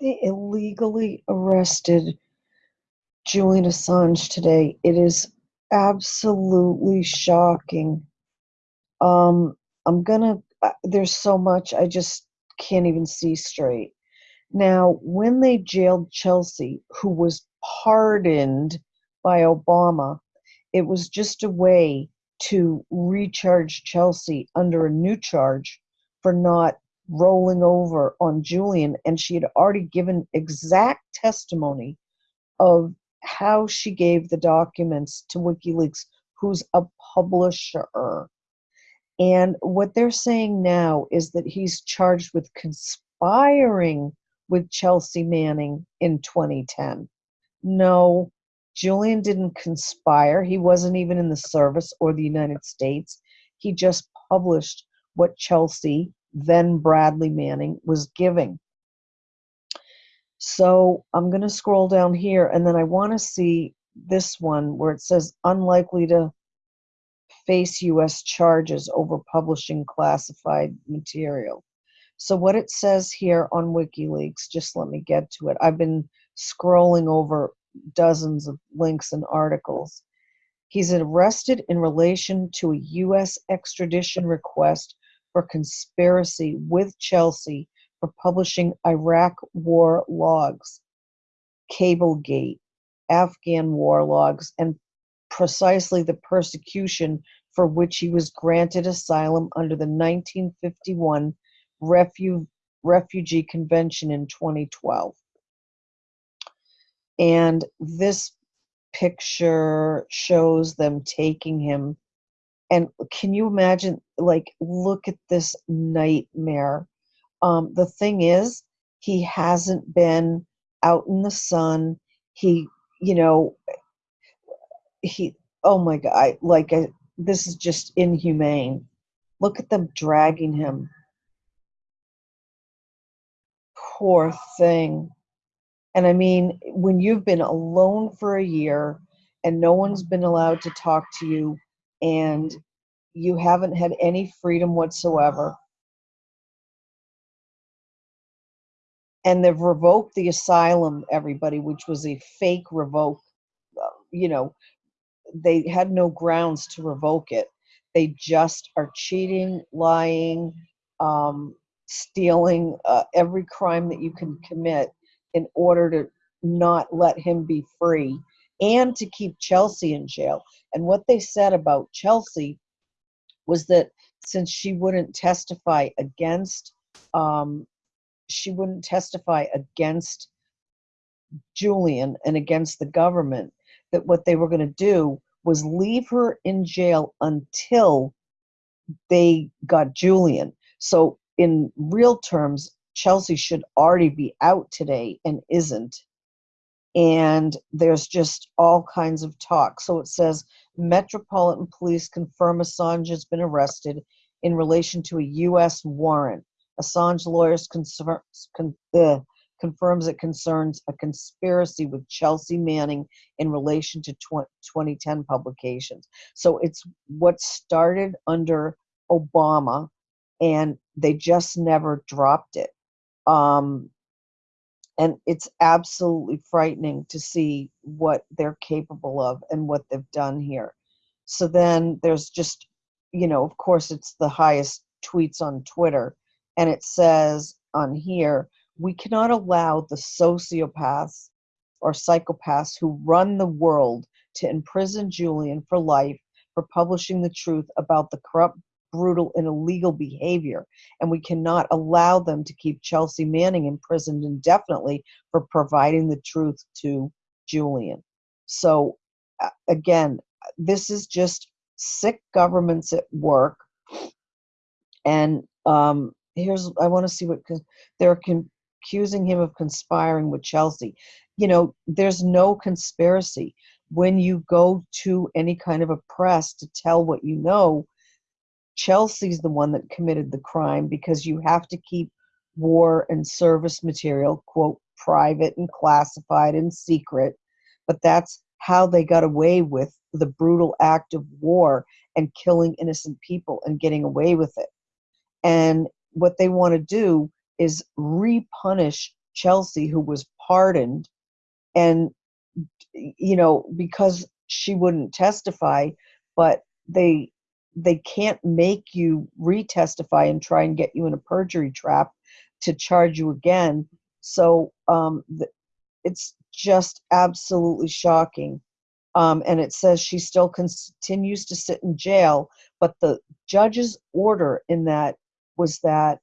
They illegally arrested Julian Assange today. It is absolutely shocking. Um, I'm gonna, there's so much, I just can't even see straight. Now, when they jailed Chelsea, who was pardoned by Obama, it was just a way to recharge Chelsea under a new charge for not rolling over on Julian. And she had already given exact testimony of how she gave the documents to WikiLeaks, who's a publisher. And what they're saying now is that he's charged with conspiring with Chelsea Manning in 2010. No, Julian didn't conspire. He wasn't even in the service or the United States. He just published what Chelsea, then Bradley Manning, was giving. So I'm going to scroll down here and then I want to see this one where it says unlikely to face U.S. charges over publishing classified material. So what it says here on WikiLeaks, just let me get to it. I've been scrolling over dozens of links and articles. He's arrested in relation to a U.S. extradition request for conspiracy with Chelsea for publishing Iraq war logs, Cablegate, Afghan war logs, and precisely the persecution for which he was granted asylum under the 1951 Refu Refugee Convention in 2012. And this picture shows them taking him. And can you imagine, like, look at this nightmare um, the thing is, he hasn't been out in the sun. He, you know, he, oh my God, like, I, this is just inhumane. Look at them dragging him. Poor thing. And I mean, when you've been alone for a year and no one's been allowed to talk to you and you haven't had any freedom whatsoever, and they've revoked the asylum everybody which was a fake revoke uh, you know they had no grounds to revoke it. They just are cheating lying um, stealing uh, every crime that you can commit in order to not let him be free and to keep chelsea in jail and what they said about chelsea was that since she wouldn't testify against um, she wouldn't testify against Julian and against the government, that what they were going to do was leave her in jail until they got Julian. So, in real terms, Chelsea should already be out today and isn't. And there's just all kinds of talk. So it says Metropolitan Police confirm Assange has been arrested in relation to a U.S. warrant. Assange lawyers concern, con, uh, confirms it concerns a conspiracy with Chelsea Manning in relation to tw 2010 publications. So it's what started under Obama, and they just never dropped it. Um, and it's absolutely frightening to see what they're capable of and what they've done here. So then there's just, you know, of course, it's the highest tweets on Twitter and it says on here, we cannot allow the sociopaths or psychopaths who run the world to imprison Julian for life for publishing the truth about the corrupt, brutal, and illegal behavior. And we cannot allow them to keep Chelsea Manning imprisoned indefinitely for providing the truth to Julian. So, again, this is just sick governments at work. And um, here's I want to see what they're accusing him of conspiring with Chelsea. You know, there's no conspiracy when you go to any kind of a press to tell what you know. Chelsea's the one that committed the crime because you have to keep war and service material quote private and classified and secret but that's how they got away with the brutal act of war and killing innocent people and getting away with it. And what they want to do is repunish Chelsea, who was pardoned, and you know because she wouldn't testify, but they they can't make you retestify and try and get you in a perjury trap to charge you again. So um, it's just absolutely shocking. Um, and it says she still continues to sit in jail, but the judge's order in that was that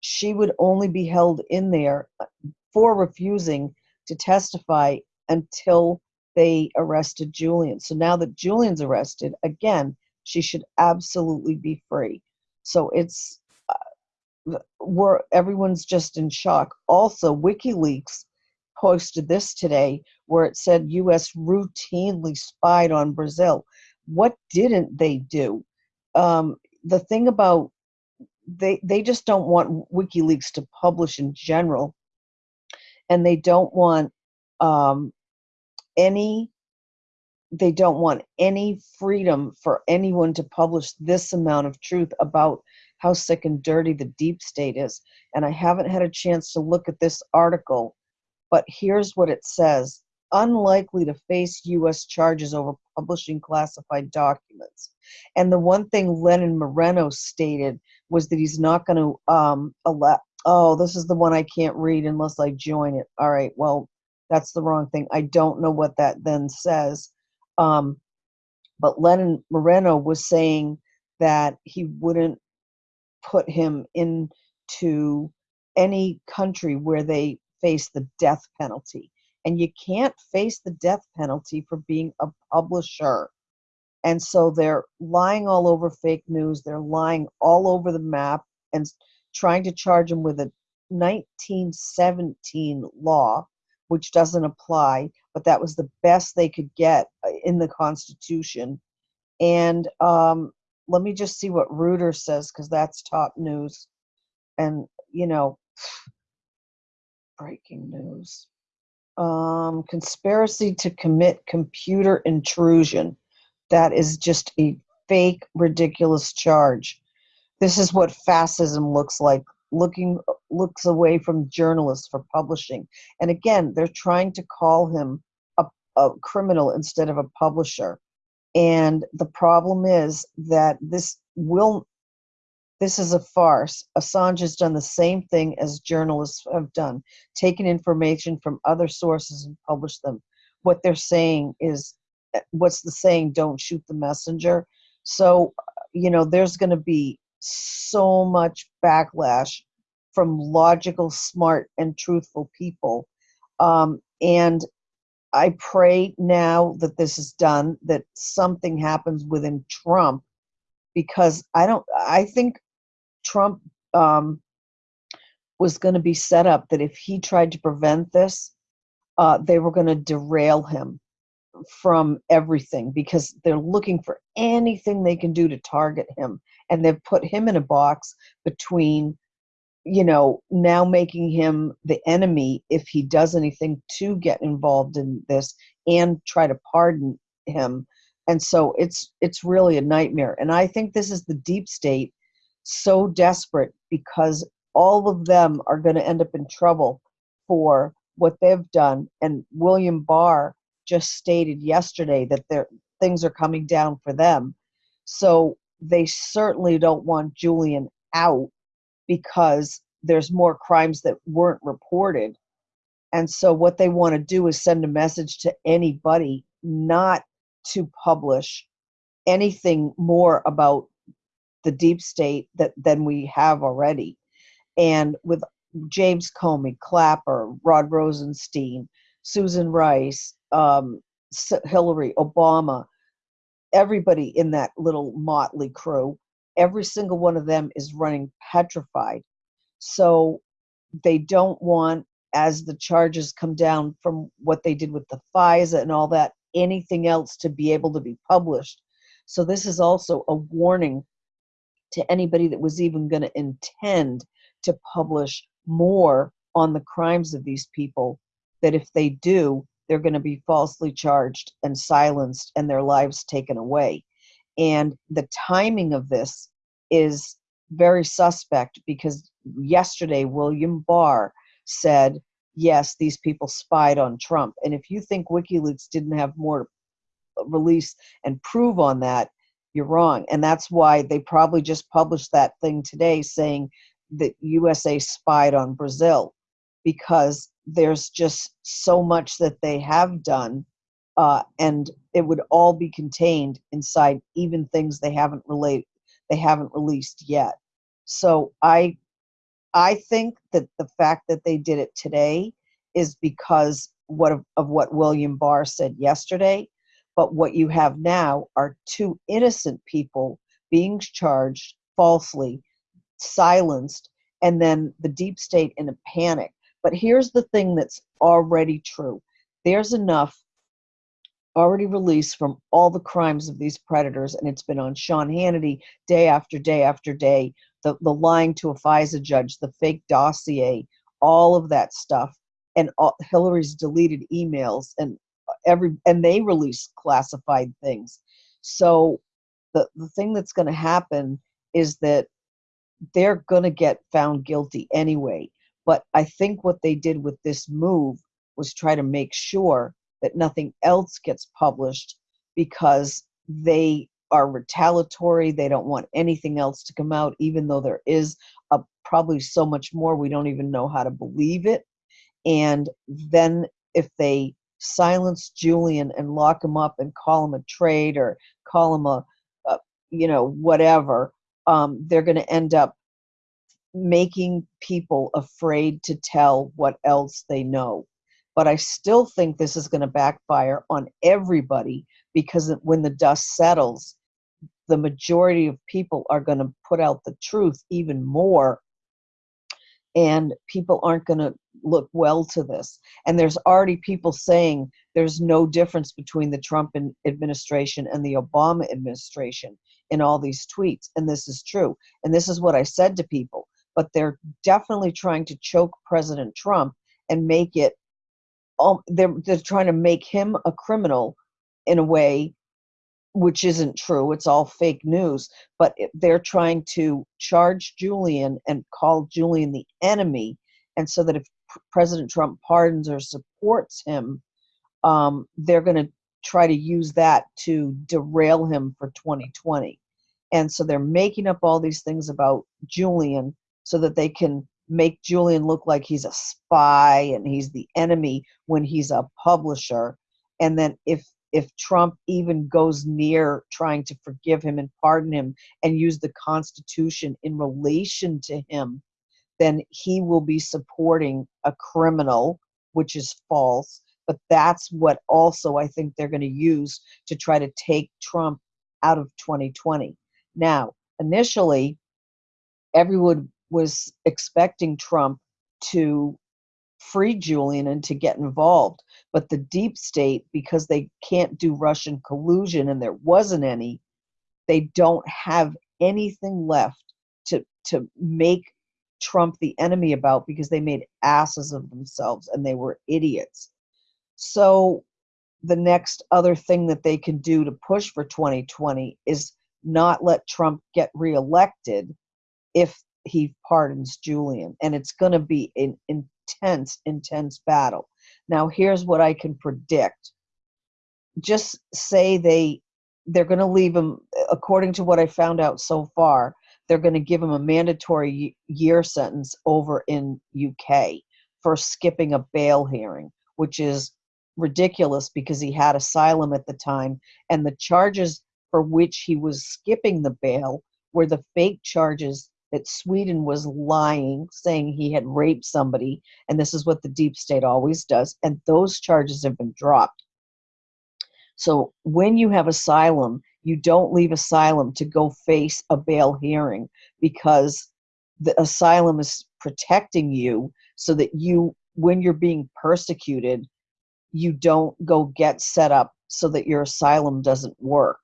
she would only be held in there uh, for refusing to testify until they arrested Julian. So now that Julian's arrested, again, she should absolutely be free. So it's uh, we're everyone's just in shock. Also, WikiLeaks posted this today where it said U.S. routinely spied on Brazil. What didn't they do? Um, the thing about they they just don't want WikiLeaks to publish in general, and they don't want um, any they don't want any freedom for anyone to publish this amount of truth about how sick and dirty the deep state is. And I haven't had a chance to look at this article, but here's what it says unlikely to face U.S. charges over publishing classified documents. And the one thing Lenin Moreno stated was that he's not going to um, allow. Oh, this is the one I can't read unless I join it. All right, well, that's the wrong thing. I don't know what that then says. Um, but Lenin Moreno was saying that he wouldn't put him into any country where they face the death penalty. And you can't face the death penalty for being a publisher. And so they're lying all over fake news. They're lying all over the map and trying to charge him with a 1917 law which doesn't apply, but that was the best they could get uh, in the Constitution. And um, let me just see what Reuters says, because that's top news. And, you know, breaking news. Um, conspiracy to commit computer intrusion. That is just a fake, ridiculous charge. This is what fascism looks like looking looks away from journalists for publishing. And again, they're trying to call him a, a criminal instead of a publisher. And the problem is that this will this is a farce. Assange has done the same thing as journalists have done, taken information from other sources and published them. What they're saying is, eh, what's the saying? Don't shoot the messenger. So, you know, there's going to be so much backlash from logical, smart, and truthful people. Um, and I pray now that this is done, that something happens within Trump, because I don't, I think Trump um, was going to be set up that if he tried to prevent this, uh, they were going to derail him from everything because they're looking for anything they can do to target him and they've put him in a box between you know now making him the enemy if he does anything to get involved in this and try to pardon him. And so it's it's really a nightmare. And i think this is the deep state so desperate because all of them are going to end up in trouble for what they've done. And william barr just stated yesterday that their things are coming down for them. So they certainly don't want Julian out because there's more crimes that weren't reported. And so what they want to do is send a message to anybody not to publish anything more about the deep state that than we have already. And with James Comey, Clapper, Rod Rosenstein, Susan Rice, um, Hillary, Obama, everybody in that little motley crew, every single one of them is running petrified. So they don't want, as the charges come down from what they did with the FISA and all that, anything else to be able to be published. So this is also a warning to anybody that was even going to intend to publish more on the crimes of these people that if they do, they're going to be falsely charged and silenced and their lives taken away. And the timing of this is very suspect because yesterday William Barr said yes, these people spied on Trump. And if you think WikiLeaks didn't have more release and prove on that, you're wrong. And that's why they probably just published that thing today saying that USA spied on Brazil because there's just so much that they have done uh, and it would all be contained inside even things they haven't relate they haven't released yet. So i i think that the fact that they did it today is because what of, of what william barr said yesterday but what you have now are two innocent people being charged falsely silenced and then the deep state in a panic but here's the thing that's already true there's enough already released from all the crimes of these predators, and it's been on Sean Hannity day after day after day. The, the lying to a FISA judge, the fake dossier, all of that stuff, and all, Hillary's deleted emails, and every and they release classified things. So the the thing that's going to happen is that they're going to get found guilty anyway. But I think what they did with this move was try to make sure that nothing else gets published because they are retaliatory. They don't want anything else to come out, even though there is a, probably so much more. We don't even know how to believe it. And then if they silence Julian and lock him up and call him a traitor, call him a, a you know, whatever, um, they're going to end up making people afraid to tell what else they know but I still think this is going to backfire on everybody because when the dust settles, the majority of people are going to put out the truth even more and people aren't going to look well to this. And there's already people saying there's no difference between the Trump administration and the Obama administration in all these tweets. And this is true. And this is what I said to people. But they're definitely trying to choke President Trump and make it um, they're they're trying to make him a criminal in a way which isn't true it's all fake news but they're trying to charge julian and call julian the enemy and so that if president trump pardons or supports him um, they're going to try to use that to derail him for 2020 and so they're making up all these things about julian so that they can make Julian look like he's a spy and he's the enemy when he's a publisher. And then if if Trump even goes near trying to forgive him and pardon him and use the Constitution in relation to him, then he will be supporting a criminal, which is false. But that's what also I think they're going to use to try to take Trump out of 2020. Now, initially, everyone was expecting Trump to free Julian and to get involved. But the deep state, because they can't do Russian collusion and there wasn't any, they don't have anything left to to make Trump the enemy about because they made asses of themselves and they were idiots. So the next other thing that they can do to push for 2020 is not let Trump get reelected if he pardons Julian, and it's going to be an intense, intense battle. Now, here's what I can predict. Just say they they're going to leave him, according to what I found out so far, they're going to give him a mandatory year sentence over in UK for skipping a bail hearing, which is ridiculous because he had asylum at the time, and the charges for which he was skipping the bail were the fake charges that Sweden was lying, saying he had raped somebody, and this is what the deep state always does, and those charges have been dropped. So when you have asylum, you don't leave asylum to go face a bail hearing because the asylum is protecting you so that you, when you're being persecuted, you don't go get set up so that your asylum doesn't work.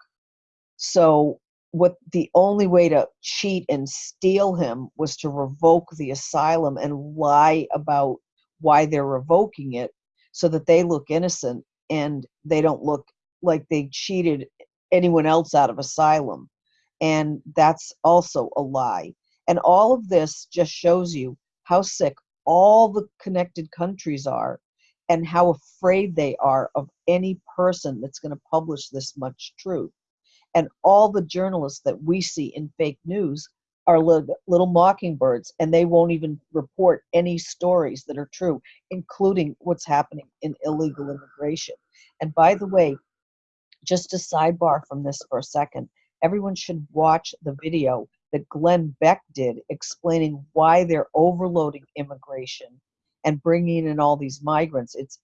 So what the only way to cheat and steal him was to revoke the asylum and lie about why they're revoking it so that they look innocent and they don't look like they cheated anyone else out of asylum and that's also a lie and all of this just shows you how sick all the connected countries are and how afraid they are of any person that's going to publish this much truth. And all the journalists that we see in fake news are little, little mockingbirds, and they won't even report any stories that are true, including what's happening in illegal immigration. And by the way, just a sidebar from this for a second, everyone should watch the video that Glenn Beck did explaining why they're overloading immigration and bringing in all these migrants. It's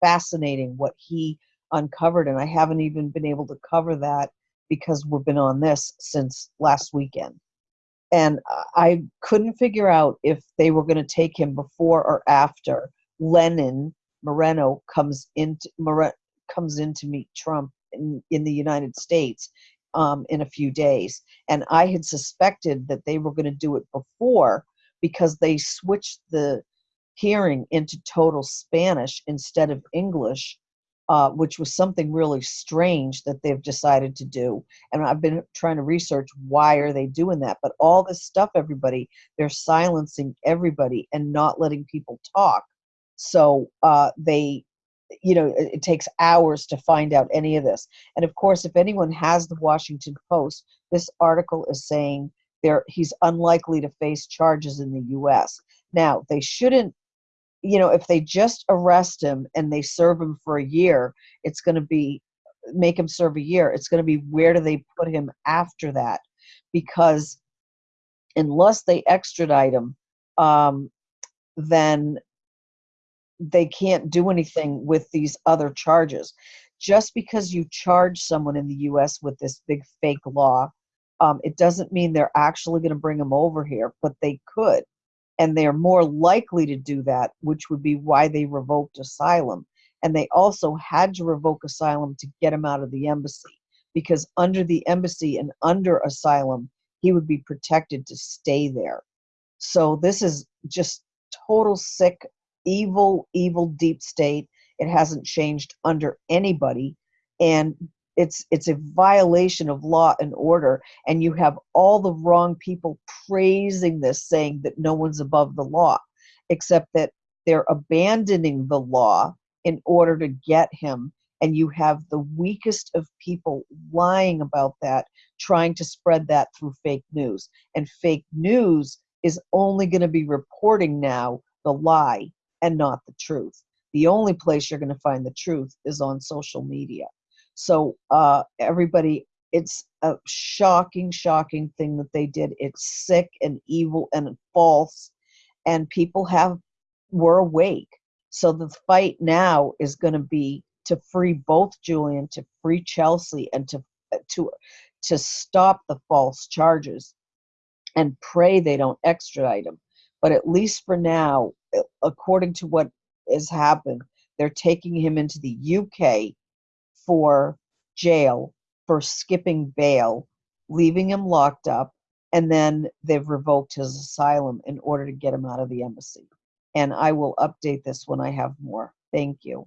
fascinating what he uncovered, and I haven't even been able to cover that because we've been on this since last weekend. And I couldn't figure out if they were going to take him before or after Lenin Moreno comes into More, comes in to meet Trump in, in the United States um, in a few days. And I had suspected that they were going to do it before because they switched the hearing into total Spanish instead of English, uh, which was something really strange that they've decided to do. And I've been trying to research why are they doing that. But all this stuff, everybody, they're silencing everybody and not letting people talk. So uh, they you know it, it, takes hours to find out any of this and of course if anyone has the washington post this article is saying there he's unlikely to face charges in the us now they shouldn't you know if they just arrest him and they serve him for a year it's going to be make him serve a year it's going to be where do they put him after that because unless they extradite him um, then they can't do anything with these other charges. Just because you charge someone in the US with this big fake law, um, it doesn't mean they're actually going to bring them over here, but they could. And they're more likely to do that, which would be why they revoked asylum. And they also had to revoke asylum to get him out of the embassy, because under the embassy and under asylum, he would be protected to stay there. So this is just total sick evil, evil deep state. It hasn't changed under anybody. And it's it's a violation of law and order and you have all the wrong people praising this saying that no one's above the law except that they're abandoning the law in order to get him and you have the weakest of people lying about that trying to spread that through fake news and fake news is only going to be reporting now the lie and not the truth. The only place you're going to find the truth is on social media. So, uh, everybody, it's a shocking, shocking thing that they did. It's sick and evil and false, and people have were awake. So the fight now is going to be to free both Julian, to free Chelsea, and to to to stop the false charges, and pray they don't extradite him. But at least for now, according to what has happened, they're taking him into the UK for jail for skipping bail, leaving him locked up, and then they've revoked his asylum in order to get him out of the embassy. And I will update this when I have more. Thank you.